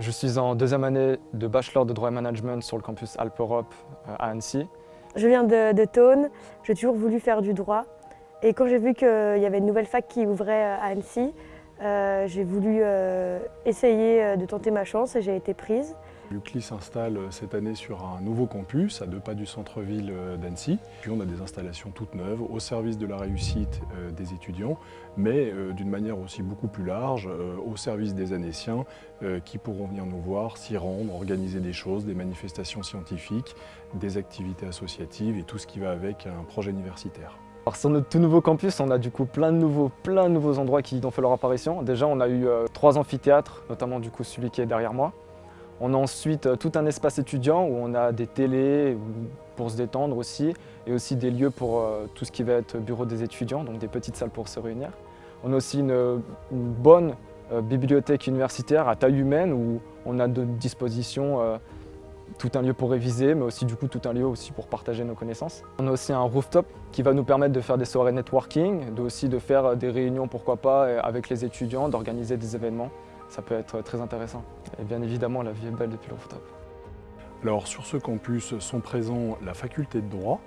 Je suis en deuxième année de bachelor de droit et management sur le campus Alpes Europe euh, à Annecy. Je viens de, de j'ai toujours voulu faire du droit. Et quand j'ai vu qu'il y avait une nouvelle fac qui ouvrait à Annecy, euh, j'ai voulu euh, essayer euh, de tenter ma chance et j'ai été prise. L'UCLI s'installe cette année sur un nouveau campus à deux pas du centre-ville d'Annecy. Puis on a des installations toutes neuves au service de la réussite des étudiants, mais d'une manière aussi beaucoup plus large, au service des Annéciens qui pourront venir nous voir, s'y rendre, organiser des choses, des manifestations scientifiques, des activités associatives et tout ce qui va avec un projet universitaire. Sur notre tout nouveau campus, on a du coup plein de nouveaux, endroits qui ont fait leur apparition. Déjà, on a eu euh, trois amphithéâtres, notamment du coup celui qui est derrière moi. On a ensuite euh, tout un espace étudiant où on a des télés pour se détendre aussi, et aussi des lieux pour euh, tout ce qui va être bureau des étudiants, donc des petites salles pour se réunir. On a aussi une, bonne bibliothèque universitaire à taille humaine où on a de disposition tout un lieu pour réviser, mais aussi du coup tout un lieu aussi pour partager nos connaissances. On a aussi un rooftop qui va nous permettre de faire des soirées networking, de aussi de faire des réunions pourquoi pas avec les étudiants, d'organiser des événements. Ça peut être très intéressant. Et bien évidemment, la vie est belle depuis le rooftop. Alors sur ce campus sont présents la faculté de droit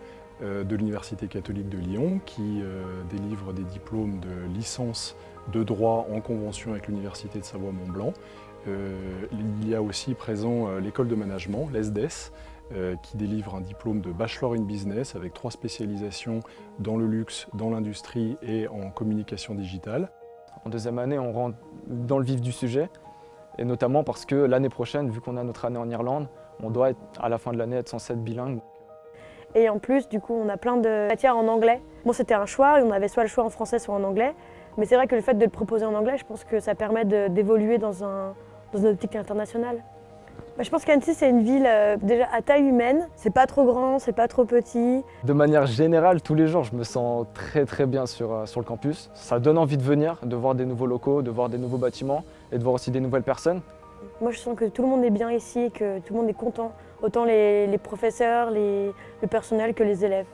euh, de l'Université catholique de Lyon qui euh, délivre des diplômes de licence de droit en convention avec l'Université de Savoie-Mont-Blanc euh, il y a aussi présent euh, l'école de management, l'ESDES, euh, qui délivre un diplôme de Bachelor in Business avec trois spécialisations dans le luxe, dans l'industrie et en communication digitale. En deuxième année, on rentre dans le vif du sujet, et notamment parce que l'année prochaine, vu qu'on a notre année en Irlande, on doit être, à la fin de l'année être censé être bilingue. Et en plus, du coup, on a plein de matières en anglais. Bon, c'était un choix, on avait soit le choix en français, soit en anglais. Mais c'est vrai que le fait de le proposer en anglais, je pense que ça permet d'évoluer dans un, dans une optique internationale bah, Je pense qu'Annecy, c'est une ville euh, déjà à taille humaine. C'est pas trop grand, c'est pas trop petit. De manière générale, tous les jours, je me sens très très bien sur, euh, sur le campus. Ça donne envie de venir, de voir des nouveaux locaux, de voir des nouveaux bâtiments et de voir aussi des nouvelles personnes. Moi, je sens que tout le monde est bien ici que tout le monde est content. Autant les, les professeurs, les, le personnel que les élèves.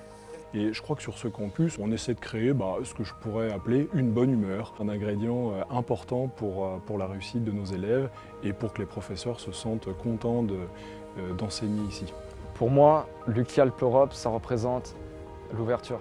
Et je crois que sur ce campus, on essaie de créer bah, ce que je pourrais appeler une bonne humeur, un ingrédient euh, important pour, euh, pour la réussite de nos élèves et pour que les professeurs se sentent contents euh, d'enseigner ici. Pour moi, l'UCI Alpes Europe, ça représente l'ouverture.